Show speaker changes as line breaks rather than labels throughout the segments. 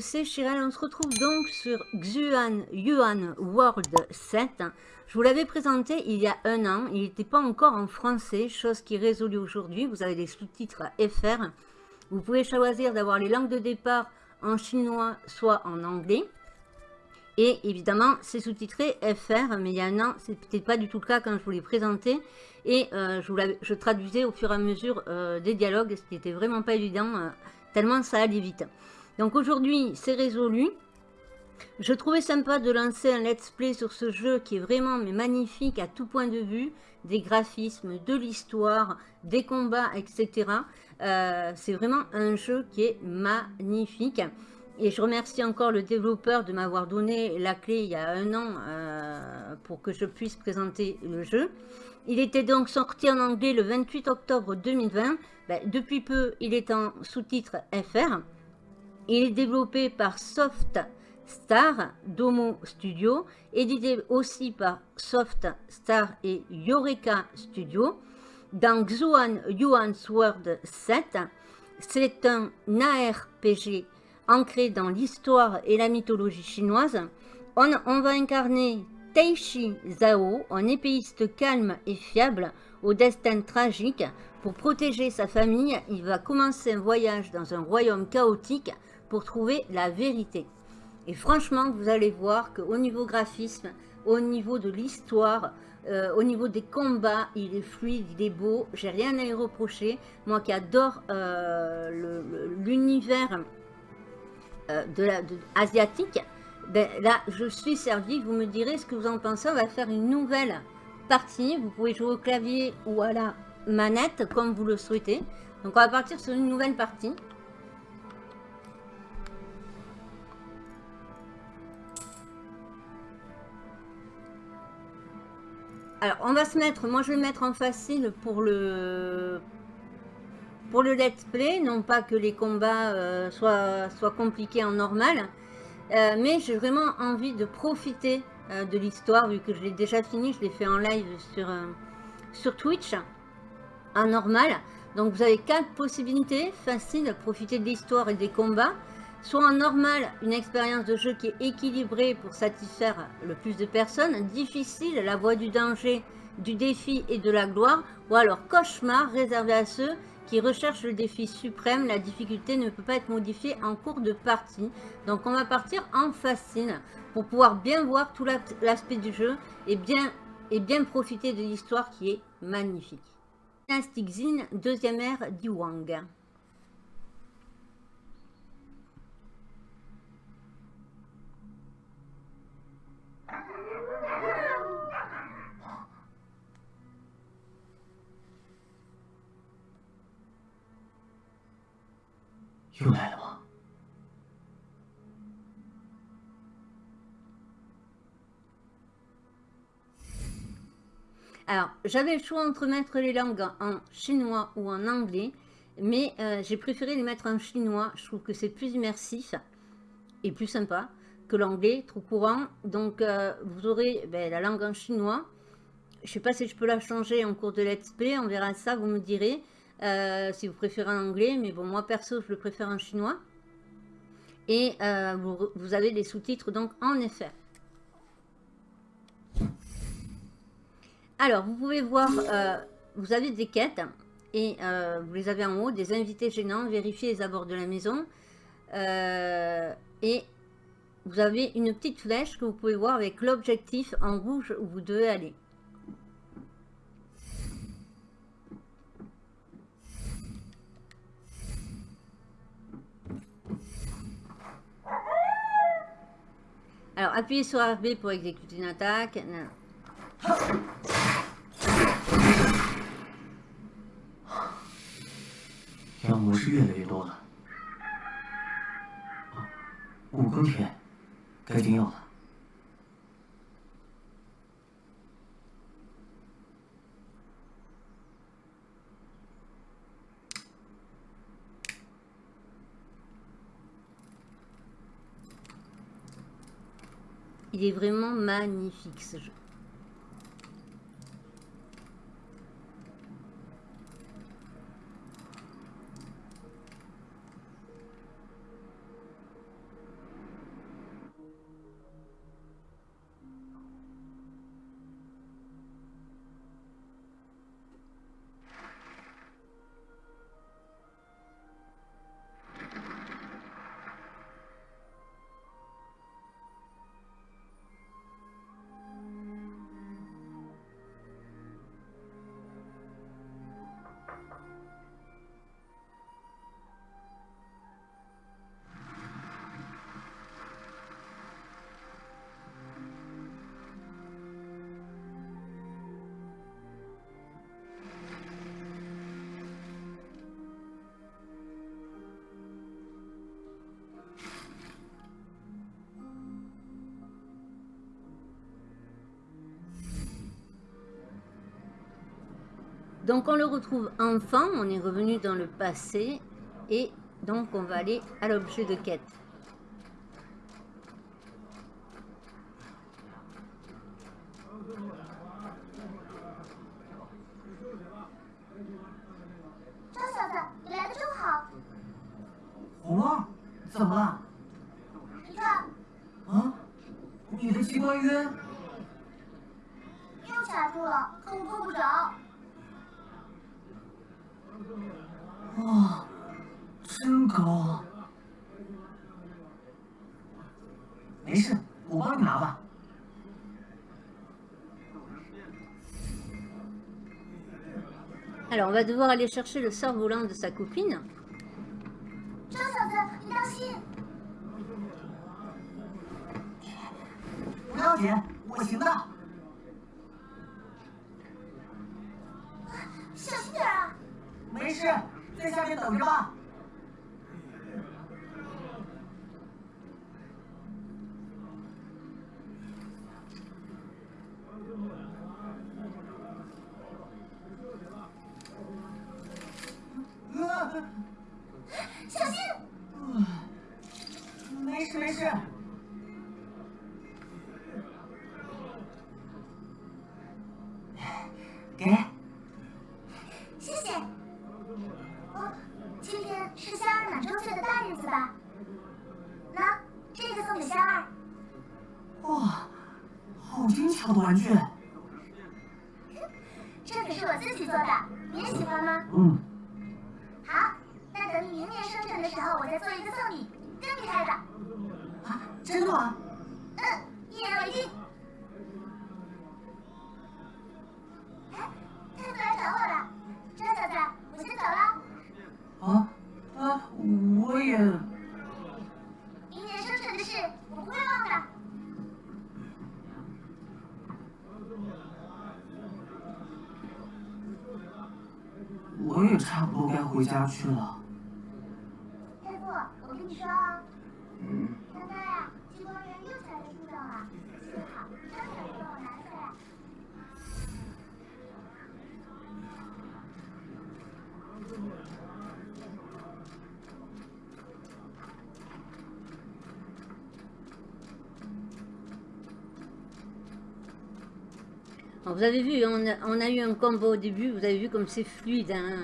c'est Chirel. On se retrouve donc sur Xuan Yuan World 7. Je vous l'avais présenté il y a un an. Il n'était pas encore en français, chose qui est résolue aujourd'hui. Vous avez des sous-titres FR. Vous pouvez choisir d'avoir les langues de départ en chinois, soit en anglais. Et évidemment, c'est sous-titré FR, mais il y a un an, c'est peut-être pas du tout le cas quand je vous l'ai présenté. Et euh, je, traduisais au fur et à mesure euh, des dialogues, ce qui n'était vraiment pas évident, euh, tellement ça allait vite. Donc aujourd'hui, c'est résolu. Je trouvais sympa de lancer un let's play sur ce jeu qui est vraiment magnifique à tout point de vue, des graphismes, de l'histoire, des combats, etc. c'est vraiment un jeu qui est magnifique. Et je remercie encore le développeur de m'avoir donné la clé il y a un an euh, pour que je puisse présenter le jeu. Il était donc sorti en anglais le 28 octobre 2020. Ben, depuis peu, il est en sous-titre FR. Il est développé par Soft Star Domo Studio, édité aussi par Soft Star et Yoreka Studio. Dans Xuan Yuan's World 7, c'est un ARPG ancré dans l'histoire et la mythologie chinoise, on, va incarner Taishi Zhao, un épéiste calme et fiable au destin tragique. Pour protéger sa famille, il va commencer un voyage dans un royaume chaotique pour trouver la vérité. Et franchement, vous allez voir qu'au niveau graphisme, au niveau de l'histoire, euh, au niveau des combats, il est fluide, il est beau. J'ai rien à y reprocher. Moi qui adore euh, l'univers euh, de la, ben, là, je suis servi. Vous me direz ce que vous en pensez. On va faire une nouvelle partie. Vous pouvez jouer au clavier ou à la manette, comme vous le souhaitez. Donc, on va partir sur une nouvelle partie. Alors, on va se mettre, moi je vais mettre en facile pour le, pour le let's play, non pas que les combats euh, soient, compliqués en normal, euh, mais j'ai vraiment envie de profiter euh, de l'histoire, vu que je l'ai déjà fini, je l'ai fait en live sur, sur Twitch, en normal. Donc vous avez quatre possibilités faciles, profiter de l'histoire et des combats, soit en normal, une expérience de jeu qui est équilibrée pour satisfaire le plus de personnes, difficile, la voie du danger, du défi et de la gloire, ou alors cauchemar réservé à ceux qui recherche le défi suprême, la difficulté ne peut pas être modifiée en cours de partie. Donc on va partir en facile pour pouvoir bien voir tout l'aspect du jeu et bien, et bien profiter de l'histoire qui est magnifique. Dynastic Zin, deuxième ère d'Iwang. 又来了吗？Alors, j'avais le choix entre mettre les langues en chinois ou en anglais, mais euh, j'ai préféré les mettre en chinois. Je trouve que c'est plus immersif et plus sympa que l'anglais, trop courant. Donc, euh, vous aurez ben, la langue en chinois. Je ne sais pas si je peux la changer en cours de let's play, on verra ça, vous me direz. Euh, si vous préférez en anglais, mais bon, moi perso, je le préfère en chinois. Et euh, vous, avez les sous-titres donc en effet. Alors, vous pouvez voir, euh, vous avez des quêtes et vous les avez en haut, des invités gênants, vérifiez les abords de la maison. et vous avez une petite flèche que vous pouvez voir avec l'objectif en rouge où vous devez aller. Alors, appuyez sur RB pour exécuter une attaque. Non.
项目是越来越多了。五更天，该进药了。
Il est vraiment magnifique ce jeu. Donc on le retrouve enfant, on est revenu dans le passé et donc on va aller à l'objet de quête. On va devoir aller chercher le cerf-volant de sa copine. vous avez vu, on a, eu un combo au début, vous avez vu comme c'est fluide, hein. c'est rapide, c'est fluide et c'est... Euh, c'est vraiment magnifique. Il vraiment magnifique. 阿
福叔，公子，你回来了。
阿福叔，还是叫我赵二就行了。
你可真是。哎，对了，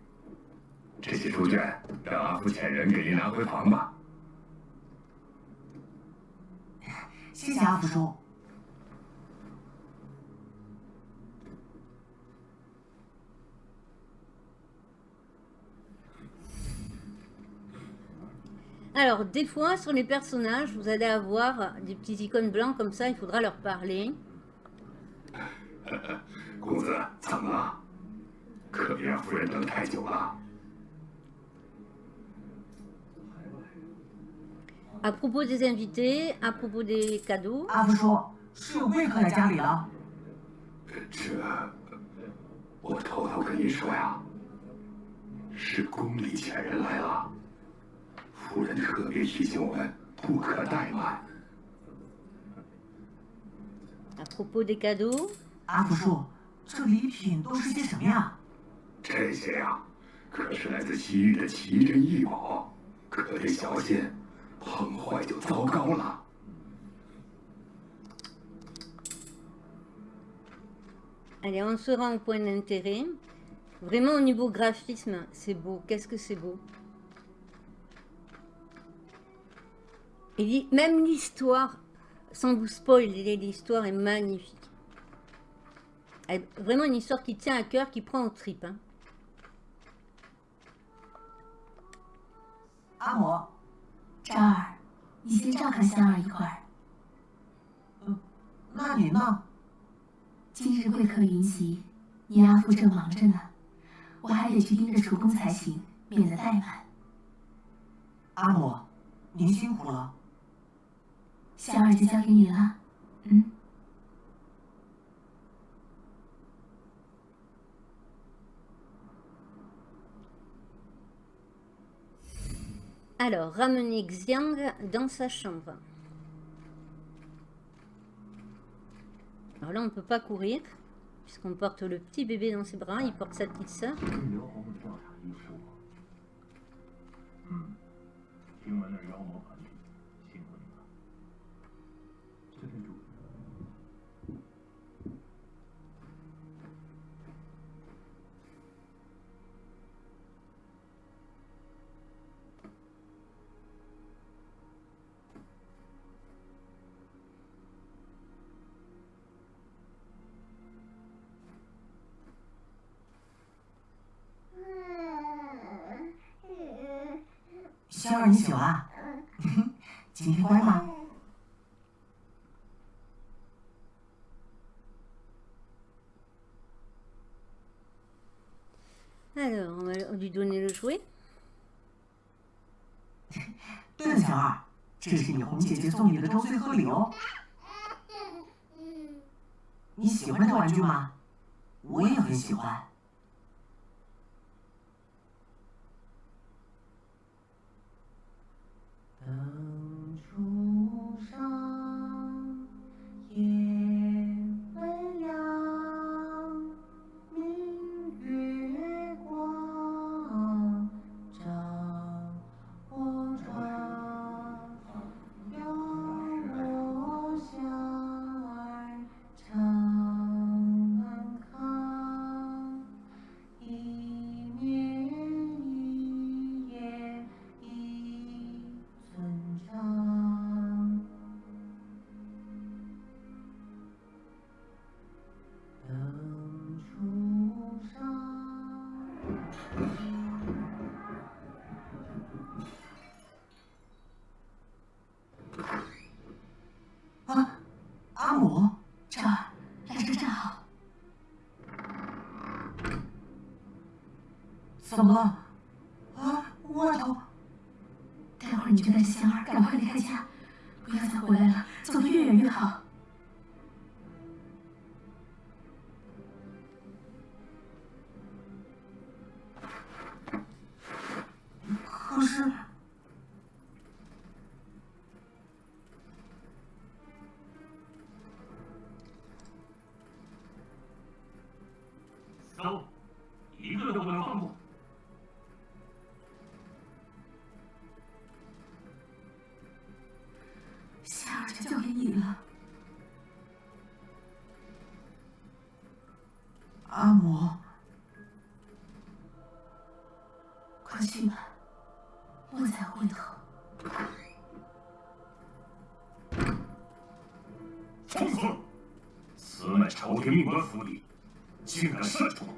这些书卷让阿福遣人给您拿回房吧。
谢谢阿福叔。
Alors, des fois, sur les personnages, vous allez avoir des petits icônes blancs comme ça, il faudra leur parler. À propos des invités, à propos des cadeaux。
阿福说，是有贵客在家里了。
这，我偷偷跟你说呀，是宫里遣人来了。夫人特别提醒我们，不可怠慢。
À propos des cadeaux。
阿福叔，这礼品都是些什么呀？
这些呀，可是来自西域的奇珍异宝，可得小心， 碰坏就糟糕了。
Allez, on se rend au point d'intérêt. Vraiment, au niveau graphisme, c'est beau. Qu'est-ce que c'est beau Et même l'histoire, sans vous spoiler, l'histoire est magnifique. Vraiment une histoire qui tient à cœur, qui prend au trip. Hein.
阿嬷，
张儿，你先照看香儿一会儿。
嗯，那您呢？
今日贵客云集，你阿父正忙着呢，
我还得去盯着厨工才行，免得怠慢。
阿母，您辛苦了。
香儿就交给你了。嗯。
Alors, ramenez Xiang dans sa chambre. Alors là, on ne peut pas courir, puisqu'on porte le petit bébé dans ses bras, il porte sa petite sœur.
仙儿，你醒了？今天乖吗
？Alors, on va lui donner le jouet.
对了，小二，这是你红姐姐送你的周岁贺礼哦。你喜欢这玩具吗？我也很喜欢。
down.
怎么了？
去吧，我再回头。
放肆！此乃朝廷命官府邸，竟敢擅闯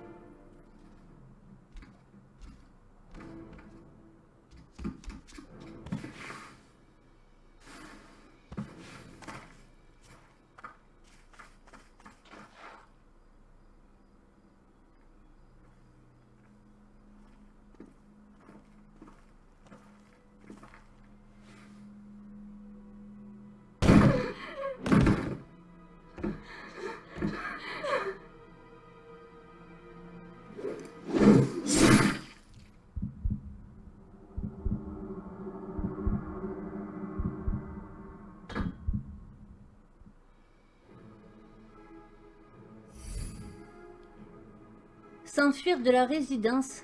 ！S'enfuir de la résidence.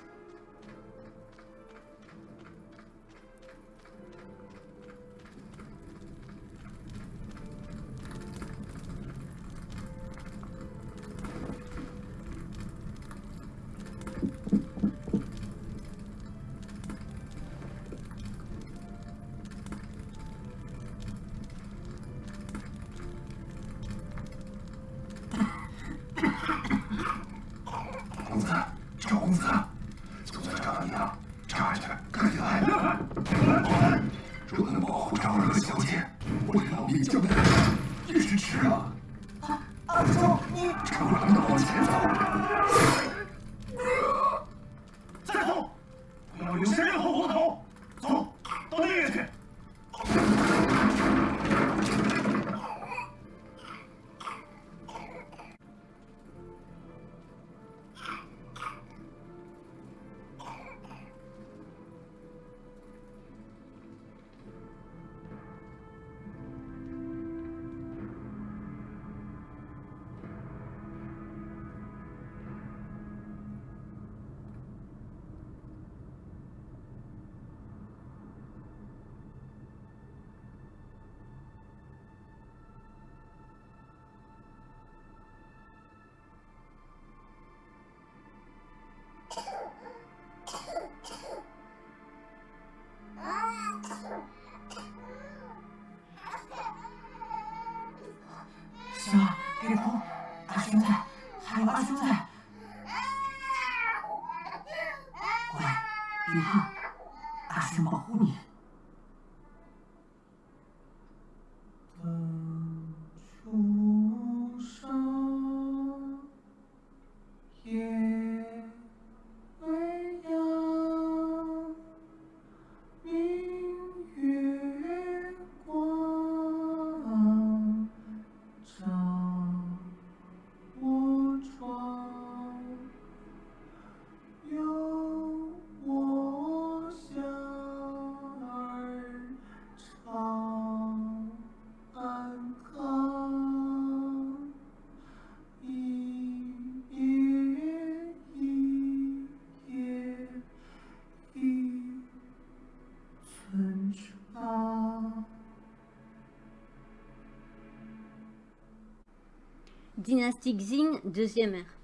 Xing, deuxième ère.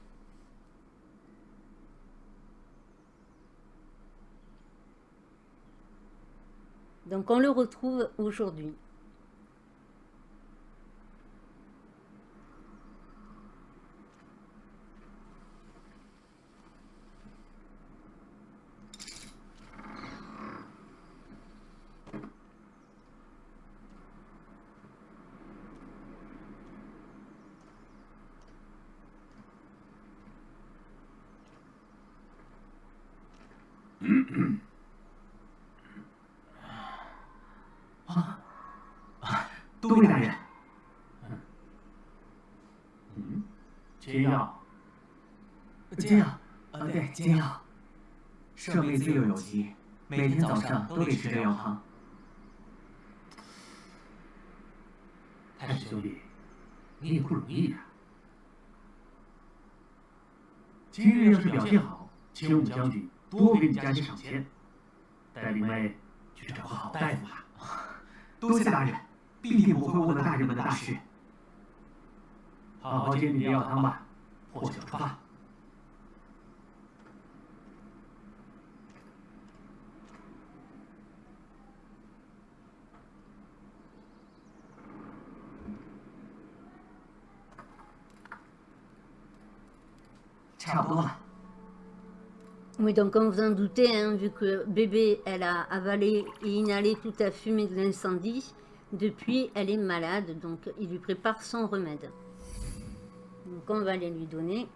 Donc on le retrouve aujourd'hui.
煎药，
煎药，啊，对，煎药。舍妹自幼有疾，每天早上都得吃这药汤。
太史兄弟，你也不容易呀、今日要是表现好，青武将军多给你加些赏钱，带领妹去找个好大夫吧。
多谢大人，必定不会误了大人们的大事。
好好煎你的药汤吧，破晓出发。
差不多了。
Oui, donc comme vous en doutez, hein, vu que bébé, elle a avalé et inhalé toute la fumée de l'incendie, depuis, elle est malade, donc il lui prépare son remède. Donc on va aller lui donner.
“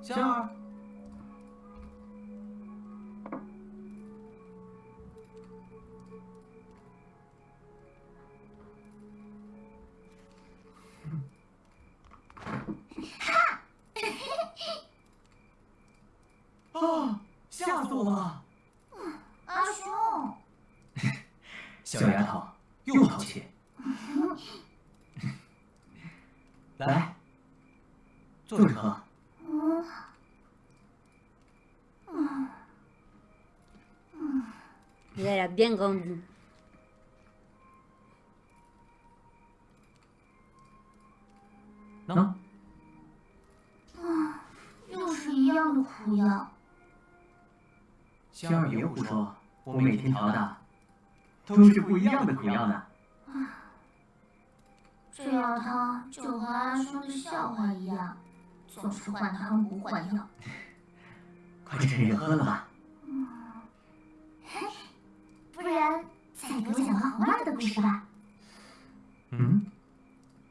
香儿，啊！
阿兄，
小丫头又淘气。来，坐着喝。
嗯。嗯。来了，变
公主。能。
啊，又是一样的苦药。
香儿别胡说，我每天调的都是不一样的苦药呢。
这药汤就和阿兄的笑话一样，总是换汤不换药。
快趁热喝了吧。
不然，再给我讲个好玩的故事吧。
嗯，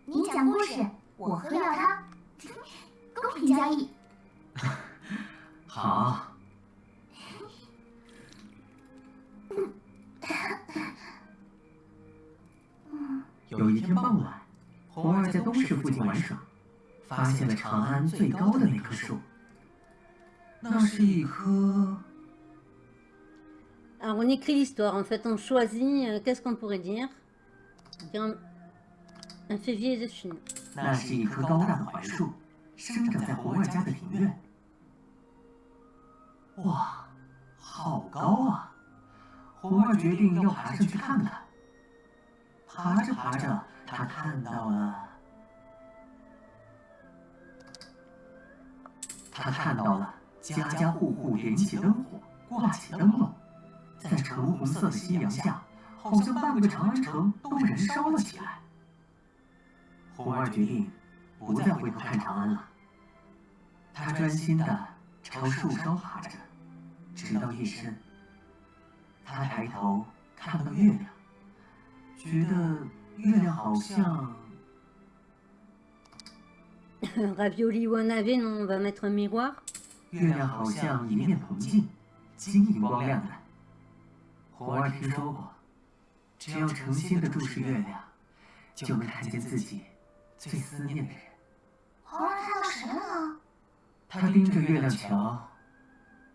你讲故事，我喝药汤，公平交易。
好。有一天傍晚，红儿在东市附近玩耍，发现了长安最高的那棵树。那是一棵
Alors on écrit l'histoire, en fait on choisit, euh, qu'est-ce qu'on pourrait dire un, un févier de Chine.
那是一棵高大的槐树，生长在红儿家的庭院。哇，好高啊！红儿决定要爬上去看看。爬着爬着，他看到了，他看到了家家户户点起灯火，挂起灯笼，在橙红色的夕阳下，好像半个长安城都燃烧了起来。红儿决定不再回头看长安了，他专心的朝树梢爬着，直到夜深。他抬头看到月亮，觉得月亮好像
Ravioli ou un navet, non, va mettre un miroir.
月亮好像一面铜镜，晶莹光亮的。红儿听说过，只要诚心的注视月亮，就能看见自己最思念的人。
红儿看到谁了？
他盯着月亮瞧，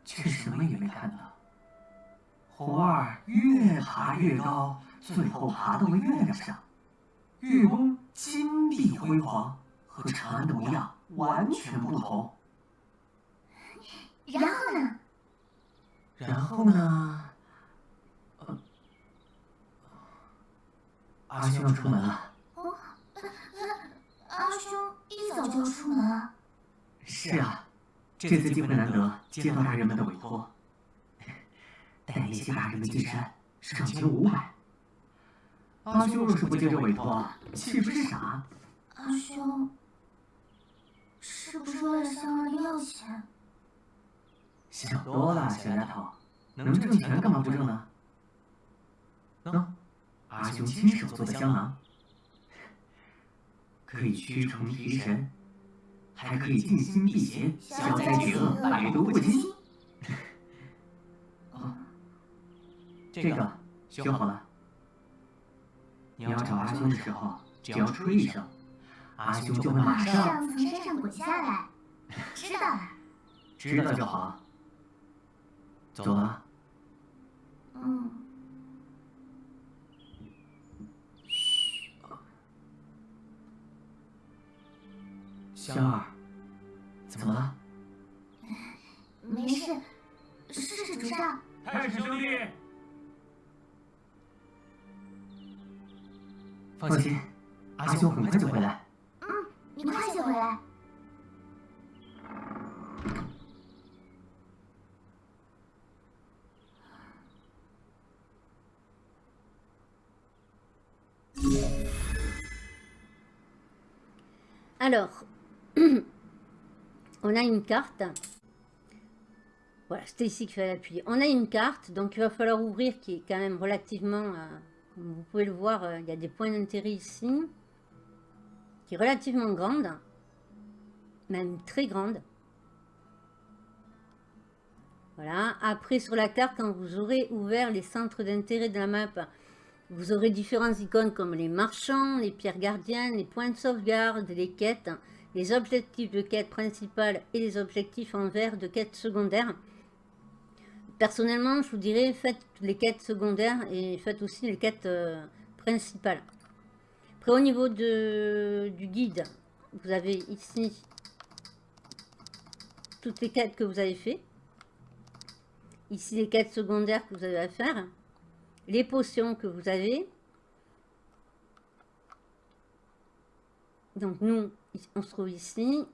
却什么也没看到。红儿越爬越高，最后爬到了月亮上。月宫金碧辉煌，和长安的模样完全不同。
然后呢？
然后呢？呃，阿兄要出门了。
哦，阿兄一早就要出门啊？
是啊，这次机会难得，接到大人们的委托，带那些大人们进山，赏钱五百。阿兄若是不接这委托，岂不是傻？
阿兄，是不是为了香儿要钱？
想多了，小丫头，能挣钱干嘛不挣呢？喏，阿兄亲手做的香囊，可以驱虫提神，还可以静心辟邪、消灾解厄、百毒不侵。哦，这个修好了。你要找阿兄的时候，只要吹一声，阿兄就会马上
从山上滚下来。知道了。
知道就好。走了。
嗯。
香儿，怎么了？
没事，是是主上。
太史兄弟，
放心，阿兄很快就回来。
嗯，你快些回来。
Alors, on a une carte. Voilà, c'était ici qu'il fallait appuyer. On a une carte, donc il va falloir ouvrir, qui est quand même relativement... euh, vous pouvez le voir, euh, il y a des points d'intérêt ici. Qui est relativement grande. Même très grande. Voilà. Après, sur la carte, quand vous aurez ouvert les centres d'intérêt de la map, vous aurez différentes icônes comme les marchands, les pierres gardiennes, les points de sauvegarde, les quêtes, les objectifs de quête principale et les objectifs en vert de quête secondaire. Personnellement, je vous dirais, faites les quêtes secondaires et faites aussi les quêtes euh, principales. Après, au niveau du guide, vous avez ici toutes les quêtes que vous avez fait. Ici, les quêtes secondaires que vous avez à faire les potions que vous avez. Donc nous, on se trouve ici.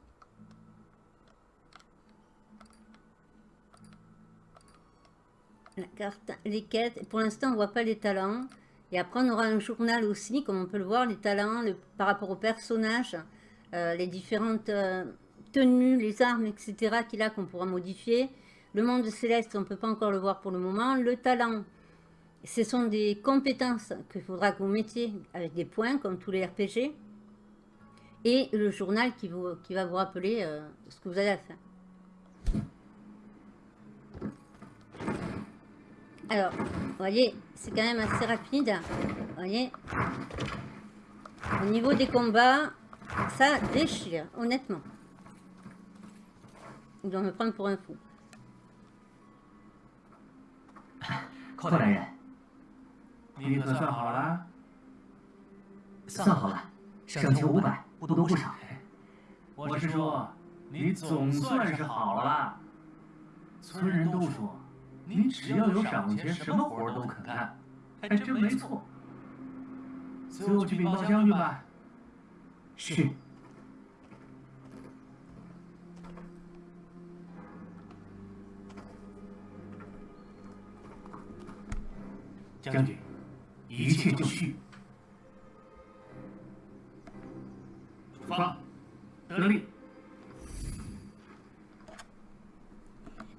La carte, les quêtes. Pour l'instant, on voit pas les talents. Et après, on aura un journal aussi, comme on peut le voir, les talents le, par rapport aux personnages, euh, les différentes euh, tenues, les armes, etc. qu'il a, qu'on pourra modifier. Le monde céleste, on ne peut pas encore le voir pour le moment. Le talent, ce sont des compétences qu'il faudra que vous mettiez avec des points, comme tous les RPG. Et le journal qui, vous, qui va vous rappeler euh, ce que vous avez à faire. Alors, vous voyez, c'est quand même assez rapide. Vous voyez Au niveau des combats, ça déchire, honnêtement. Ils doivent me prendre pour un fou.
您只要有赏钱，什么活都肯干，还真没错。随我去禀报将军吧。
是。
将军，一切就绪。出发，得令。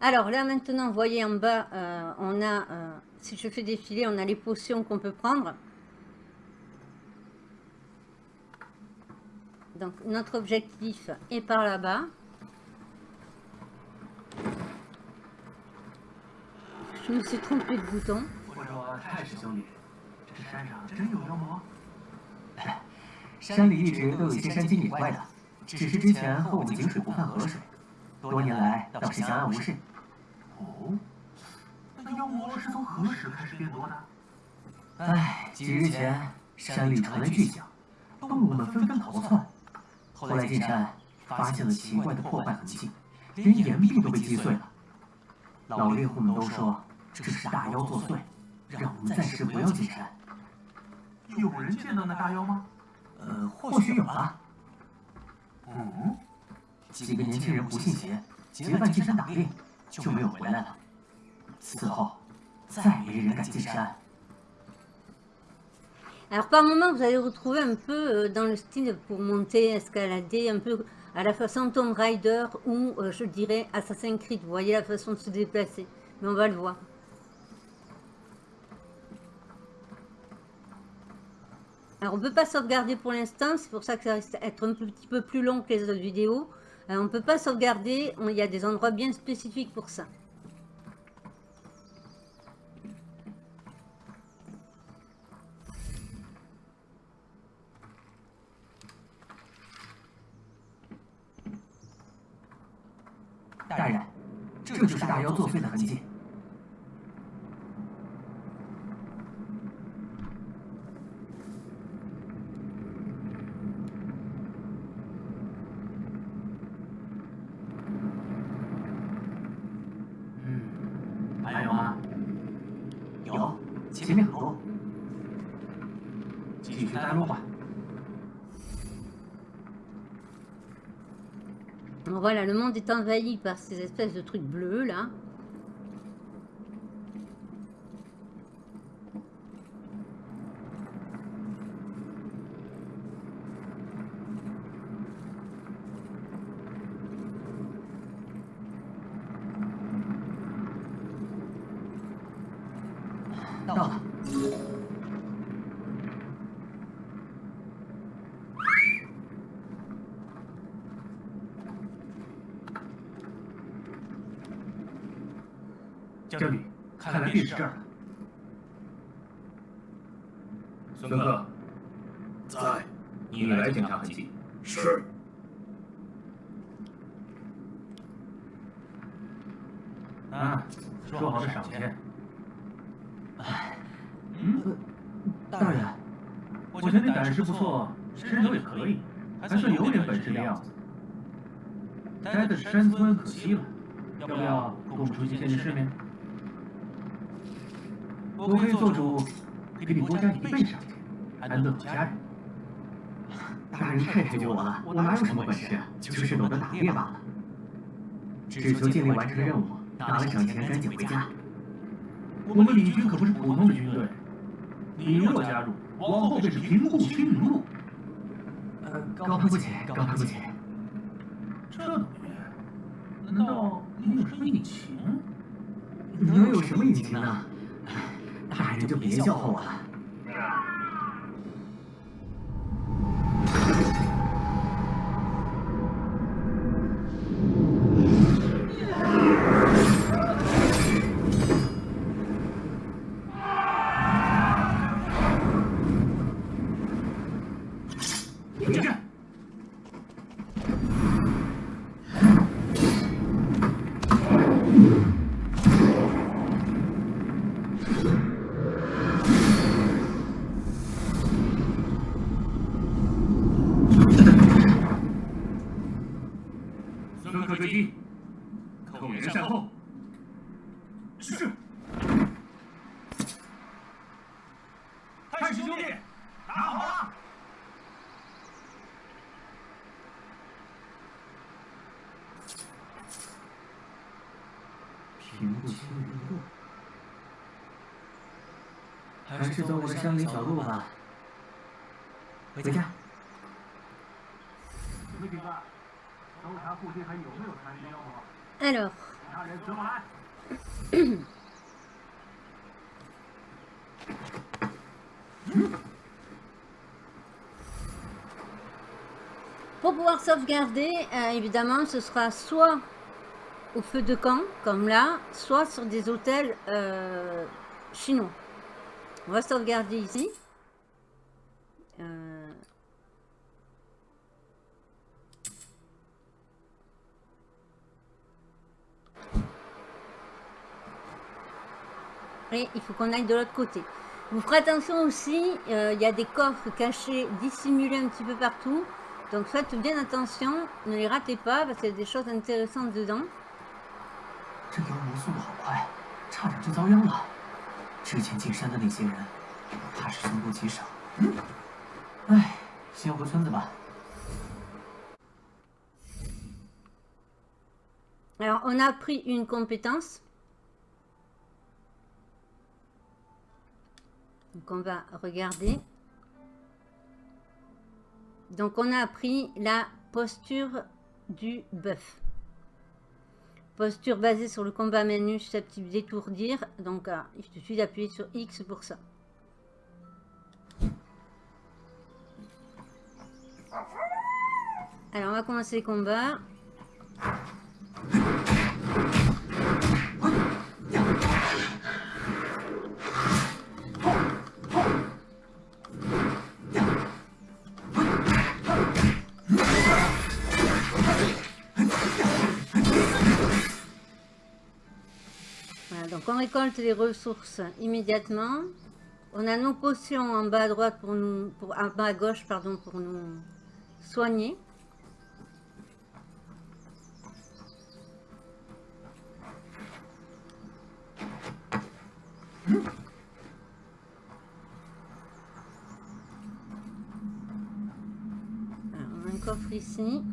Alors là maintenant, vous voyez en bas, euh, on a, euh, si je fais défiler, on a les potions qu'on peut prendre. Donc notre objectif est par là-bas. Je me suis trompé de bouton.
哦，那妖魔是从何时开始变多的？
唉，几日前山里传来巨响，动物们纷纷逃窜。后来进山发现了奇怪的破坏痕迹，连岩壁都被击碎了。老猎户们都说这是大妖作祟，让我们暂时不要进山。
有人见到那大妖吗？
呃，或许有吧。
嗯，
几个年轻人不信邪，结伴进山打猎，就没有回来了。此后，再没人敢进山。
Alors par moment, vous allez retrouver un peu euh, dans le style pour monter, escalader, un peu à la façon Tomb Raider ou euh, je dirais Assassin's Creed. Vous voyez la façon de se déplacer, mais on va le voir. Alors on ne peut pas sauvegarder pour l'instant, c'est pour ça que ça risque d'être un petit peu plus long que les autres vidéos. Euh, on ne peut pas sauvegarder, il y a des endroits bien spécifiques pour ça.
大
voilà, le monde est envahi par ces espèces de trucs bleus là.
“到了。
将军，看来便是这儿了。孙哥，
在，
你来检查痕迹。
是。
啊，说好的赏钱。
嗯，大人，
我觉得你胆识不错，身手也可以，还算有点本事的样子。待在山村可惜了，要不要跟我们出去见见世面？我可以做主，给你多加一倍赏钱，安顿好家人。
大人太抬举我了，我哪有什么本事啊，就是懂得打猎罢了。只求尽力完成任务，拿了赏钱赶紧回家。
我们李军可不是普通的军队，你若加入，往后便是平步青云路。
呃，高攀不起，高攀不起。
这东西，难道你有什么隐情？
能有什么隐情呢？大人就别笑话我了。
乘客追击扣人善后。是。太师兄弟打好了。
平步青云路。还是走我的山林小路吧。回家。
Alors. Pour pouvoir sauvegarder, euh, évidemment, ce sera soit au feu de camp, comme là, soit sur des hôtels euh, chinois. On va sauvegarder ici. il faut qu'on aille de l'autre côté. Vous ferez attention aussi, euh, il y a des coffres cachés, dissimulés un petit peu partout. Donc faites bien attention, ne les ratez pas parce qu'il y a des choses intéressantes dedans. Alors, on a pris une compétence. Donc on va regarder. Donc on a appris la posture du bœuf. Posture basée sur le combat nue susceptible d'étourdir. Donc ah, il suffit d'appuyer sur X pour ça. Alors on va commencer le combat. On récolte les ressources immédiatement. On a nos potions en bas à droite pour nous, pour, en bas à gauche pardon, pour nous soigner. On a un coffre ici.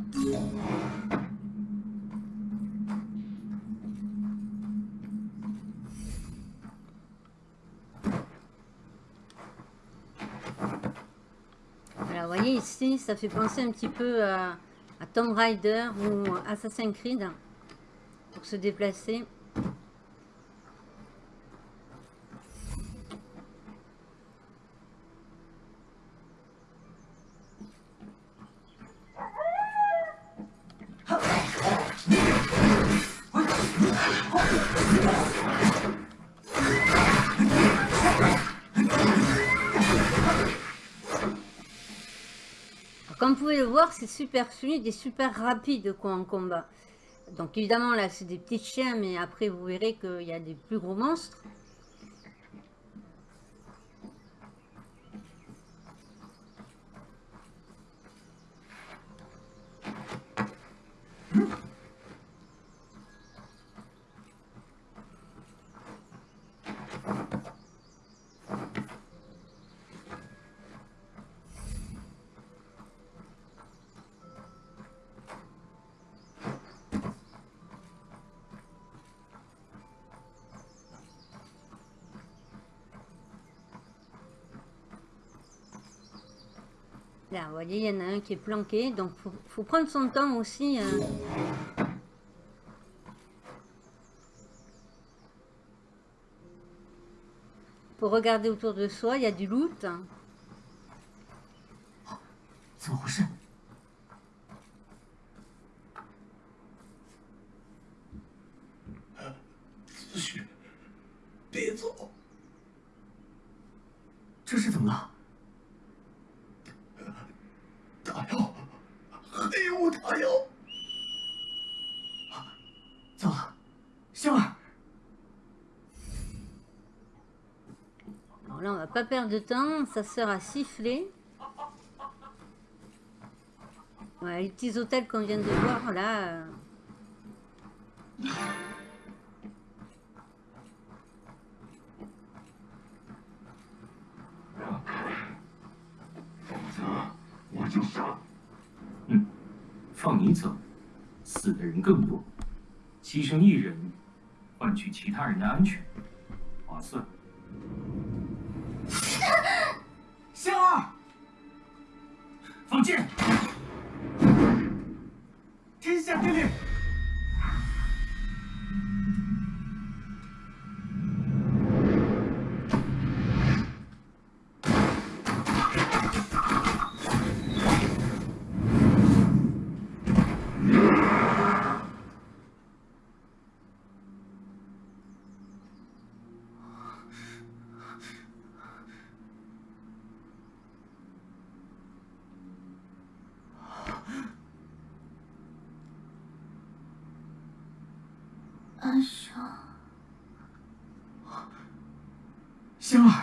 Alors, vous ici, ça fait penser un petit peu à, à Tomb Raider ou Assassin's Creed pour se déplacer. Alors, Comme vous pouvez le voir, super fluide et super rapide quoi, en combat. Donc évidemment là c'est des petits chiens, mais après vous verrez qu'il y a des plus gros monstres. Là, vous voyez, il y en a un qui est planqué, donc faut, faut prendre son temps aussi. euh. Pour regarder autour de soi, il y a du loot. Pas perdre de temps, ça sert à siffler. Voilà, les petits hôtels qu'on vient de voir là. euh,
香，香儿。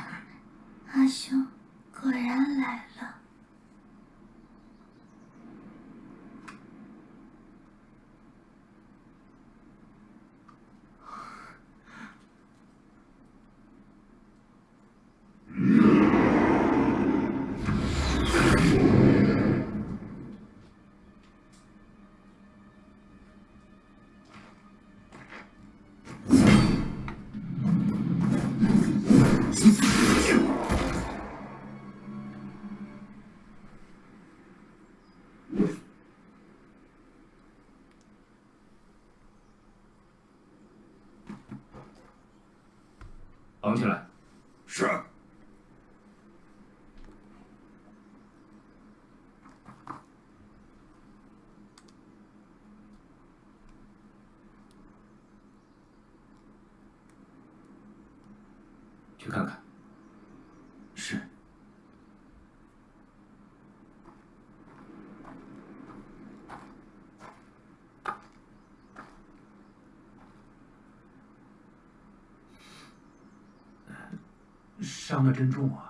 绑起来。
是。
伤的真重啊。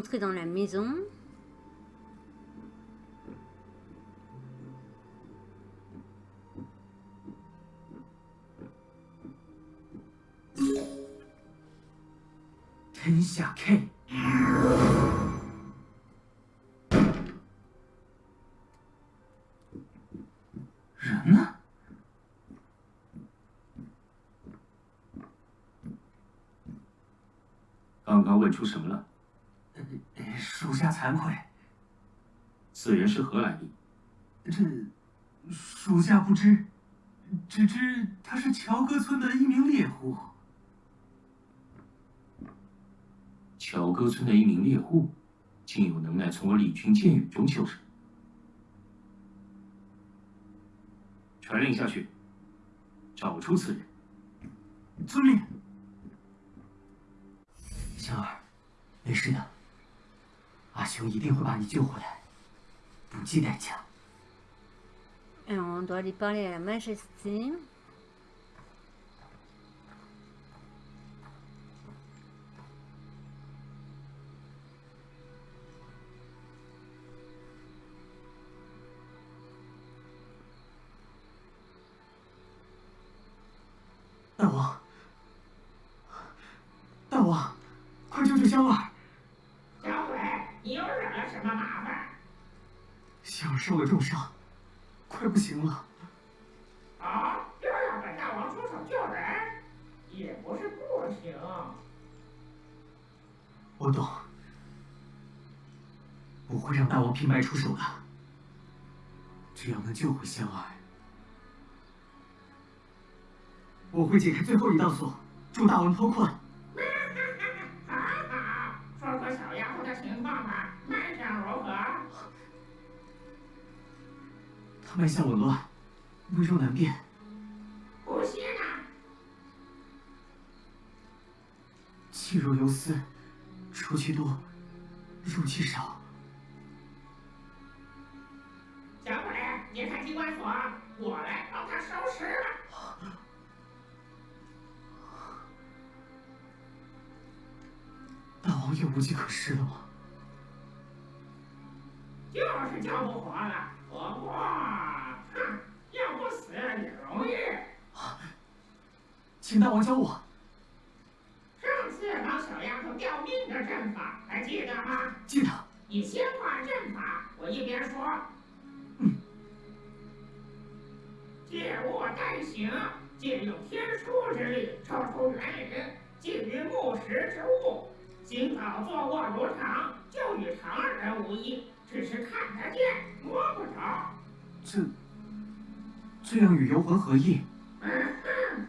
Rentrer dans la maison.
K。人呢？
刚刚问出什么了？
属下惭愧。
此人是何来历？
这属下不知，只知他是乔哥村的一名猎户。
乔哥村的一名猎户，竟有能耐从我李军剑雨中求生。传令下去，找出此人。
遵命。香儿，没事的。阿雄一定会把你救回来，不计代价。
Alors, on doit aller parler à la majesté.
“大王，大王，快救救香儿！”
你又惹了什么麻烦？
小儿受了重伤，快不行了。
啊，又让本大王出手救人，也不是不行。
我懂，我会让大王平白出手的。只要能救回香儿，我会解开最后一道锁，助大王脱困。
脉象
紊乱，微弱难辨。
不是呢？
气若游丝，出气多，入气少。
小鬼，你看机关锁，我来帮他收拾了。
大王也无计可施了吗？
就是叫不活了。不过，哼，要不死也容易。
请大王教我。
上次帮小丫头吊命的阵法还记得吗？
记得。
你先画阵法，我一边说。
嗯。
借物代行，借用天书之力抽出元灵，寄于木石之物。行早坐卧如常，就与常人无异，只是看得见，摸不着。
这这样与游魂何异？
嗯哼，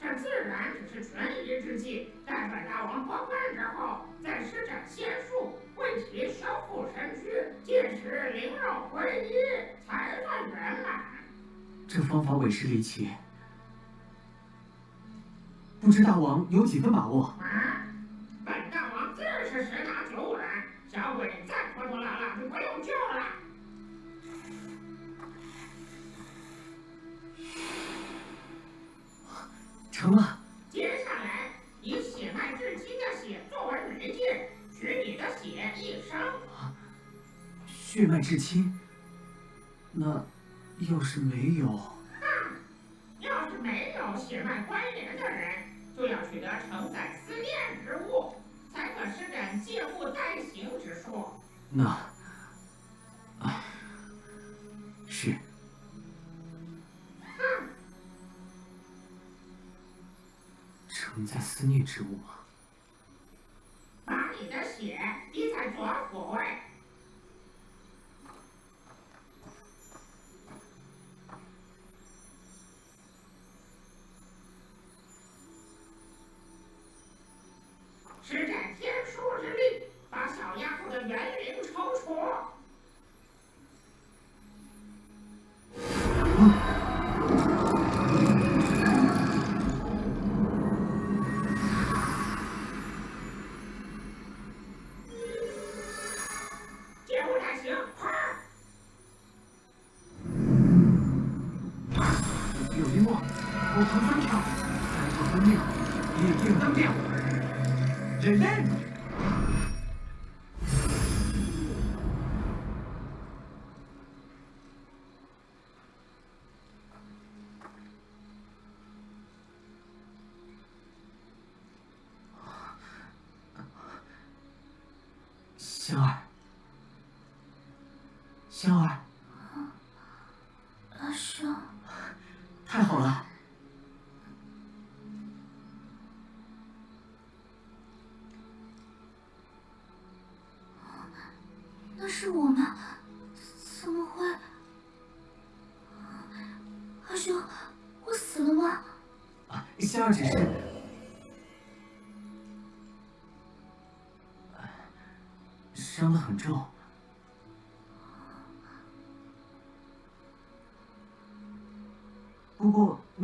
这自然只是权宜之计。待本大王脱困之后，再施展仙术，为其修复身躯，届时灵肉归一，才算圆满。
这方法委实离奇，不知大王有几分把握？
啊血脉至亲？
那要是没有？
哼，要是没有血脉关联的人，就要取得承载思念之物，才可施展借物代行之术。
那，啊，是。
哼，
承载思念之物吗？香儿，香儿，
阿生，
太好了！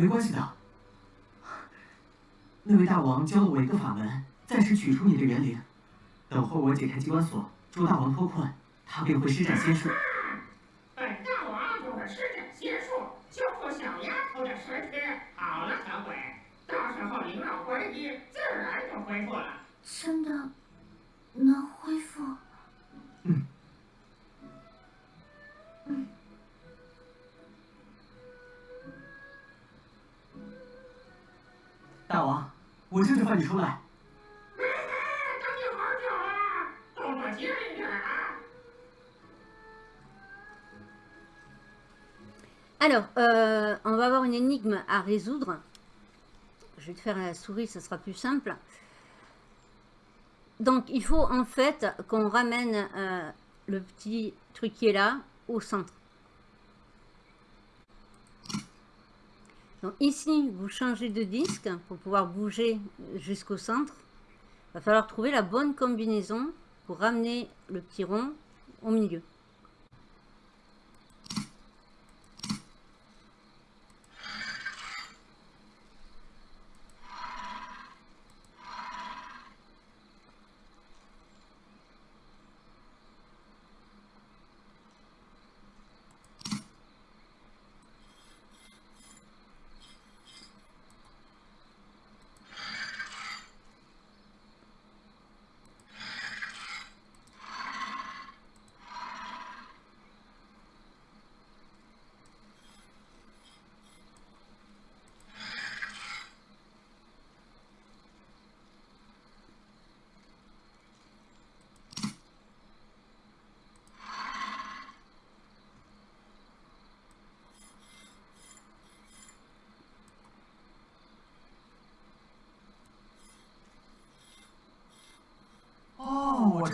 没关系的。那位大王教了我一个法门，暂时取出你的元灵。等会我解开机关锁，助大王脱困，他便会施展仙术。
本大王就会施展仙术，修复小丫头的身躯。好了，小鬼，到时候灵肉归一，自然就恢复了。
真
Euh, on va avoir une énigme à résoudre. Je vais te faire la souris, ça sera plus simple. Donc, il faut en fait qu'on ramène euh, le petit truc qui est là au centre. Donc ici, vous changez de disque pour pouvoir bouger jusqu'au centre. Il va falloir trouver la bonne combinaison pour ramener le petit rond au milieu.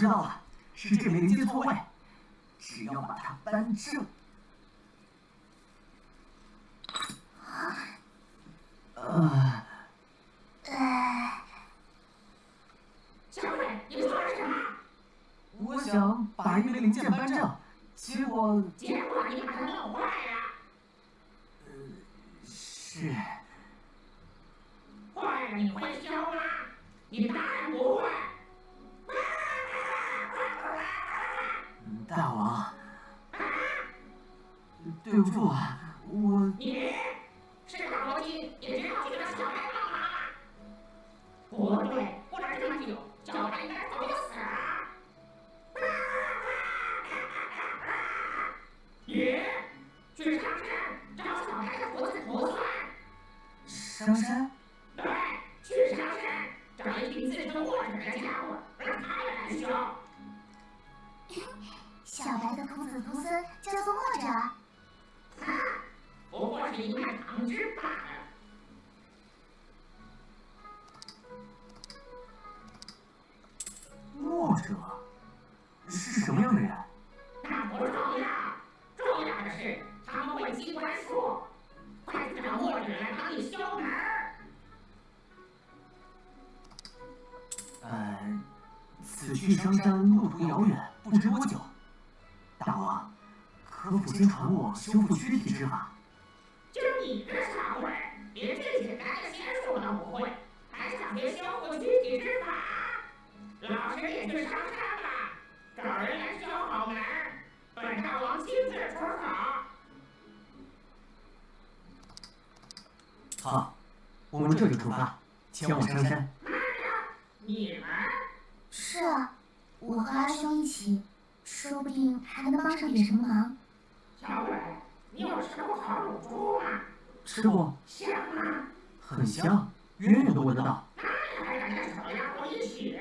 知道了，是这枚零件错位，只要把它扳正。
家伙，让他也来修。
小白的公子徒孙叫做墨者。
他不过是一块糖汁罢了。
墨者是什么样的人？
去
商山路途遥远，不知多久。大王，可否先传我修复躯体之法？
就你这傻鬼，连最简单的仙术都不会，还想学修复躯体之法？老师也去商山吧，找人来修好门，本大王亲自出手。
好，我们这就出发，前往商山。
慢着，你们
是啊，我和阿兄一起，说不定还能帮上点什么忙。
小鬼，你有吃过烤乳猪吗？
吃过，
香吗？
很香，远远都闻得到。
那你还敢跟小丫头一起？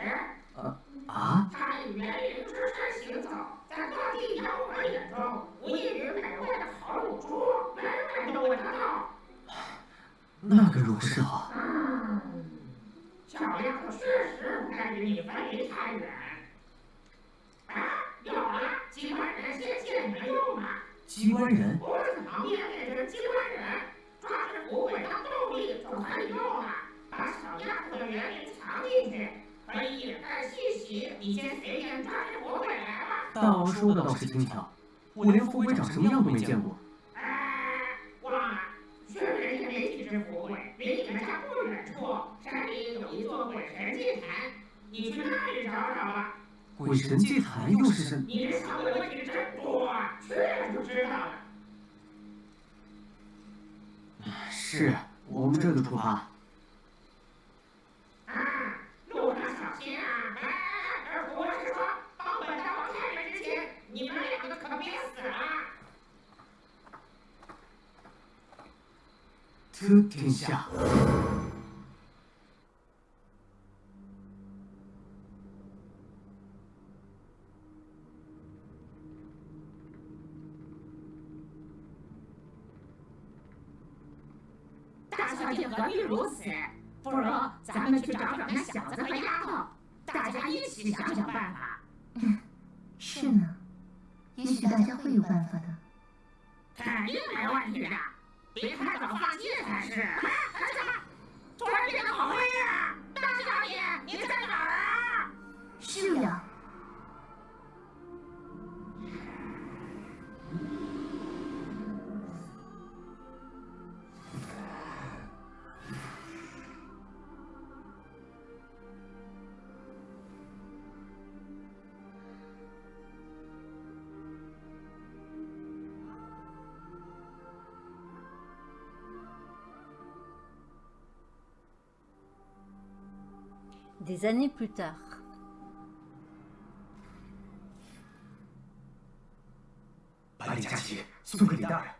呃啊？
他以园林之身行走，在各地妖魔眼中，无异于美味的烤乳猪，人人都闻得到。
那该如何是好？
嗯，小丫头确实不该与你分离太远。啊，有了，机关人现现你们用啊？
机关人？
不是旁边变成机关人，抓着骨尾当动力就可以用了。把小丫头的园林藏进去，可以掩盖信息。你先随便抓着骨尾来吧。
大王说的倒是轻巧，我连富贵长什么样都没见过。
你去那里找找吧。
鬼神祭坛又是什？
你这小鬼问题真多啊，去了就知道了。
是，我们这就出发。
啊，路上小心啊！哎哎哎，我是说，帮王之前，你们两个可别死
天下。
何必如此？不如咱们去找找那小子和丫头，大家一起想想办法。
是呢，也许大家会有办法的。
肯定没问题的，别太早放弃才是。哎，儿子，突然变得好黑啊！大小姐，你在哪儿啊？
是呀
，Des années plus tard.
百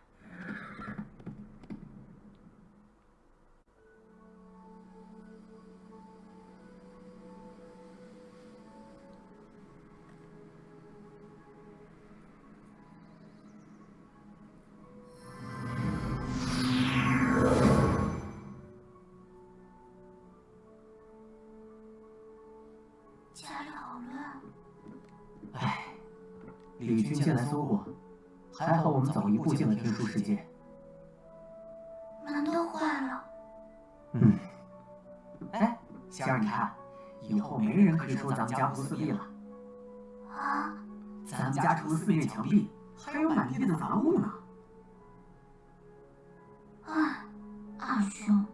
李
军进来搜过，还好我们早一步进了天书世界。
门都坏了。
嗯。哎，仙儿，你看，以后没人可以说咱们家不四壁了。
啊？
咱们家除了四面墙壁，还有满地的杂物呢。
哎，二兄。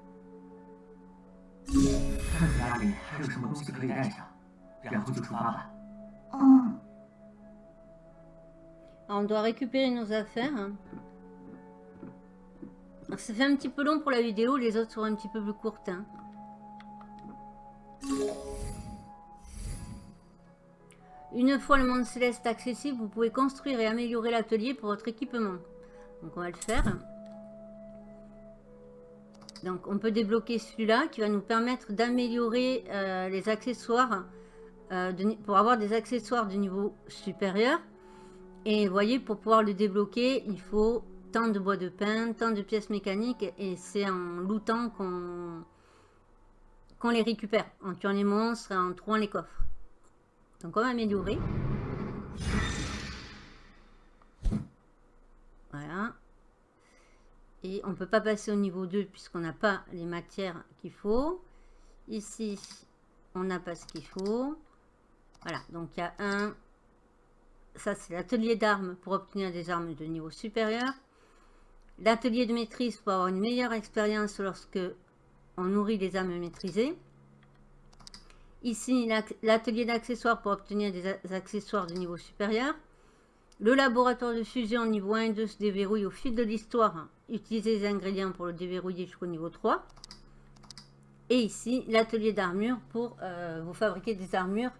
看看家里还有什么东西可以带上，然后就出发吧。
On doit récupérer nos affaires. Alors, ça fait un petit peu long pour la vidéo, les autres seront un petit peu plus courtes. Hein. Une fois le monde céleste accessible, vous pouvez construire et améliorer l'atelier pour votre équipement. Donc on va le faire. Donc on peut débloquer celui-là qui va nous permettre d'améliorer euh, les accessoires euh, pour avoir des accessoires de niveau supérieur. Et vous voyez, pour pouvoir le débloquer, il faut tant de bois de pin, tant de pièces mécaniques. Et c'est en lootant qu'on les récupère, en tuant les monstres en trouvant les coffres. Donc on va améliorer. Voilà. Et on peut pas passer au niveau 2 puisqu'on n'a pas les matières qu'il faut. Ici, on n'a pas ce qu'il faut. Voilà, donc il y a un... Ça, c'est l'atelier d'armes pour obtenir des armes de niveau supérieur. L'atelier de maîtrise pour avoir une meilleure expérience lorsque on nourrit les âmes maîtrisées. Ici, l'atelier d'accessoires pour obtenir des accessoires de niveau supérieur. Le laboratoire de fusion niveau 1 et 2 se déverrouille au fil de l'histoire. Utilisez les ingrédients pour le déverrouiller jusqu'au niveau 3. Et ici, l'atelier d'armure pour euh, vous fabriquer des armures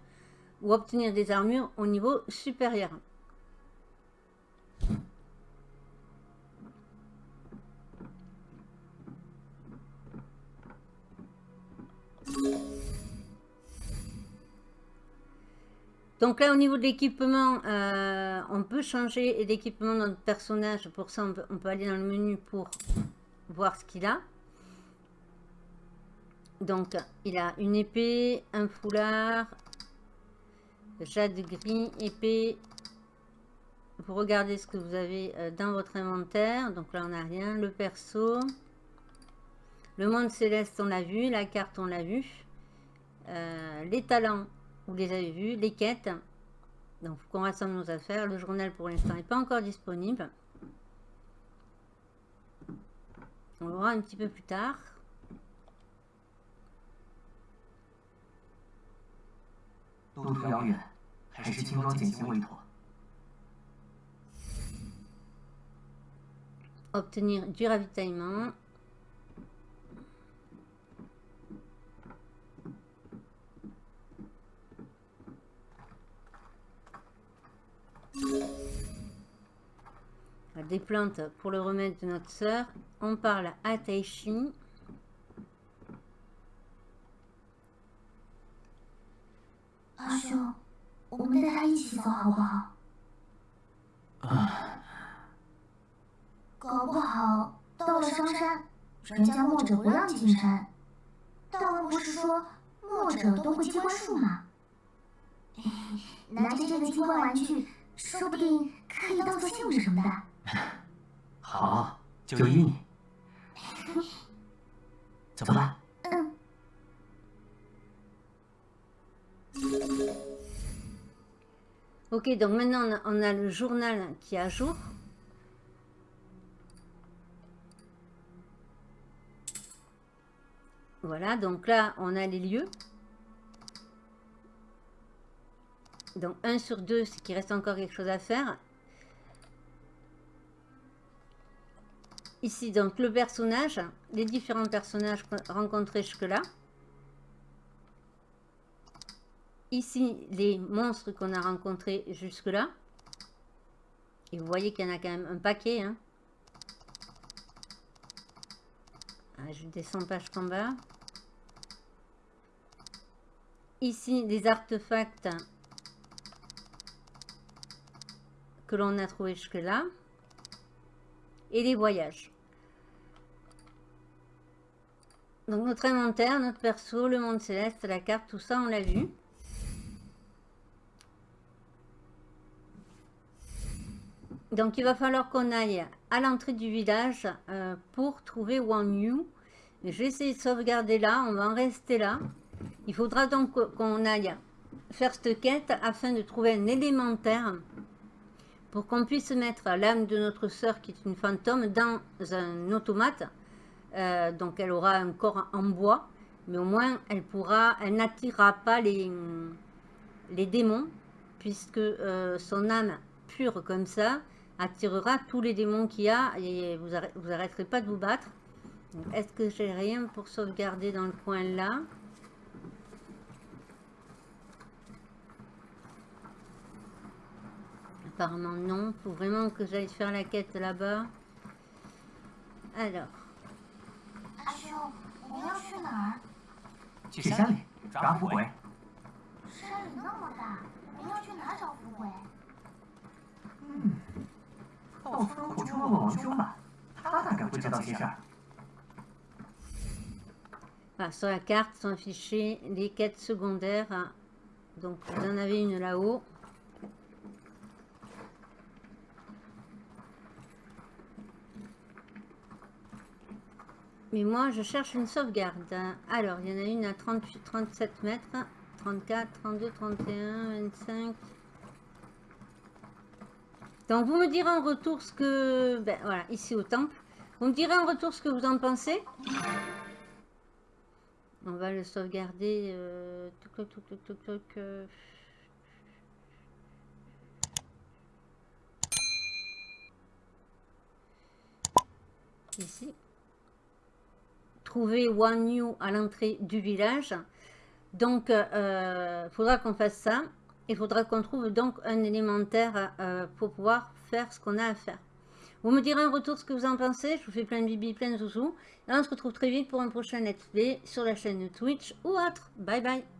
ou obtenir des armures au niveau supérieur. Donc là, au niveau de l'équipement, euh, on peut changer l'équipement de notre personnage. Pour ça, on peut, aller dans le menu pour voir ce qu'il a. Donc, il a une épée, un foulard, jade gris, épée. Vous regardez ce que vous avez euh, dans votre inventaire. Donc là, on n'a rien. Le perso. Le monde céleste, on l'a vu. La carte, on l'a vu. Euh, les talents, vous les avez vus, les quêtes. Donc, faut qu'on rassemble nos affaires. Le journal, pour l'instant, n'est pas encore disponible. On l'aura un petit peu plus tard. Obtenir du ravitaillement. Des plantes pour le remède de notre sœur. On parle à Taishi.
Ah. 搞不好到了商山，人家墨者不让进山。大王不是说墨者都会机关术吗？拿着这个机关玩具。说不定可以当做信物什么的。
好，就依你。走吧。
Ok, donc maintenant on a le journal qui est à jour. Voilà, donc là on a les lieux. Donc 1 sur 2, c'est qu'il reste encore quelque chose à faire. Ici, donc le personnage, les différents personnages rencontrés jusque-là. Ici, les monstres qu'on a rencontrés jusque-là. Et vous voyez qu'il y en a quand même un paquet. Hein. Ah, je descends page combat. Ici, les artefacts que l'on a trouvé jusque-là. Et les voyages. Donc notre inventaire, notre perso, le monde céleste, la carte, tout ça on l'a vu. Donc il va falloir qu'on aille à l'entrée du village euh, pour trouver Wang Yu. Vais essayer de sauvegarder là, on va en rester là. Il faudra donc qu'on aille faire cette quête afin de trouver un élémentaire pour qu'on puisse mettre l'âme de notre sœur qui est une fantôme dans un automate. Euh, donc elle aura un corps en bois, mais au moins elle pourra, elle n'attirera pas les, les démons puisque euh, son âme pure comme ça attirera tous les démons qu'il y a et vous, vous arrêterez pas de vous battre. Est-ce que j'ai rien pour sauvegarder dans le coin là? Apparemment non. Faut vraiment que j'aille faire la quête là-bas. Alors.
阿兄，
到村口去问问王兄吧，他大概会知道些事儿。
Voilà, sur la carte sont affichées les quêtes secondaires. Donc vous en avez une là-haut. Mais moi, je cherche une sauvegarde. Alors, il y en a une à 38, 37 mètres, 34, 32, 31, 25. Donc, vous me direz en retour ce que... Ben, voilà, ici au temple. Vous me direz en retour ce que vous en pensez. On va le sauvegarder. Euh, euh. Ici trouver One Yu à l'entrée du village. Donc, il euh, faudra qu'on fasse ça. Il faudra qu'on trouve donc un élémentaire euh, pour pouvoir faire ce qu'on a à faire. Vous me direz en retour ce que vous en pensez. Je vous fais plein de bibi, plein de zouzous. Et on se retrouve très vite pour un prochain let's sur la chaîne Twitch ou autre. Bye bye